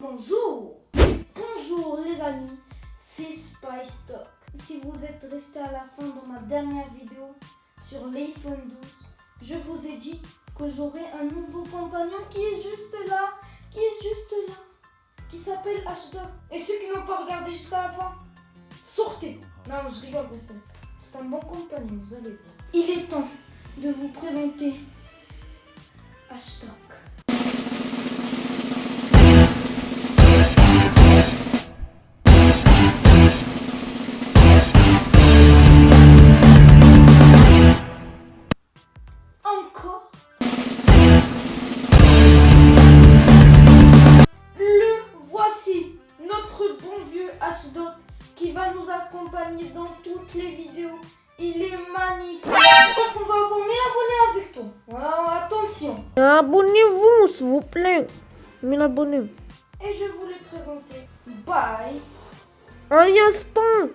Bonjour Bonjour les amis, c'est Spice Talk. Si vous êtes resté à la fin de ma dernière vidéo sur l'iPhone 12, je vous ai dit que j'aurai un nouveau compagnon qui est juste là, qui est juste là, qui s'appelle Ashdoc. Et ceux qui n'ont pas regardé jusqu'à la fin, sortez Non, je rigole, c'est un bon compagnon, vous allez voir. Il est temps de vous présenter Ashdoc. Ashdod qui va nous accompagner dans toutes les vidéos. Il est magnifique. J'espère qu'on va avoir 1000 abonnés avec toi. Alors, attention. Abonnez-vous, s'il vous plaît. 1000 abonnés. Et je vous l'ai présenté. Bye. Un instant.